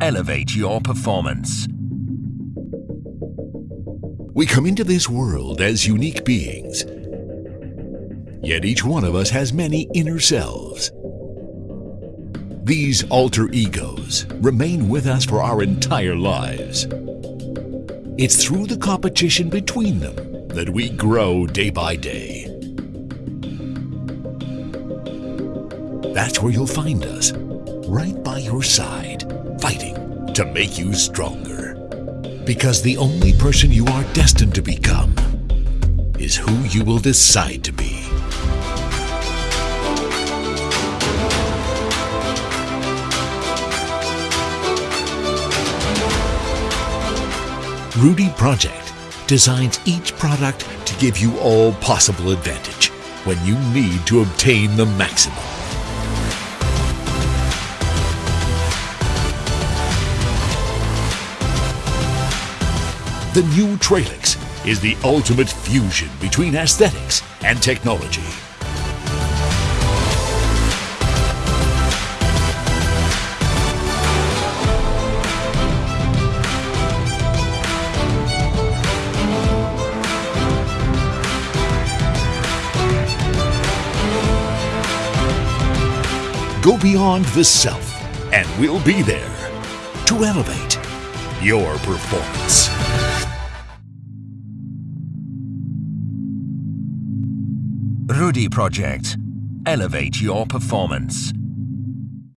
Elevate your performance. We come into this world as unique beings. Yet each one of us has many inner selves. These alter egos remain with us for our entire lives. It's through the competition between them that we grow day by day. That's where you'll find us, right by your side, fighting to make you stronger. Because the only person you are destined to become is who you will decide to be. Rudy Project designs each product to give you all possible advantage when you need to obtain the maximum. The new Tralyx is the ultimate fusion between aesthetics and technology. Go beyond the self, and we'll be there to elevate your performance. Rudy Project. Elevate your performance.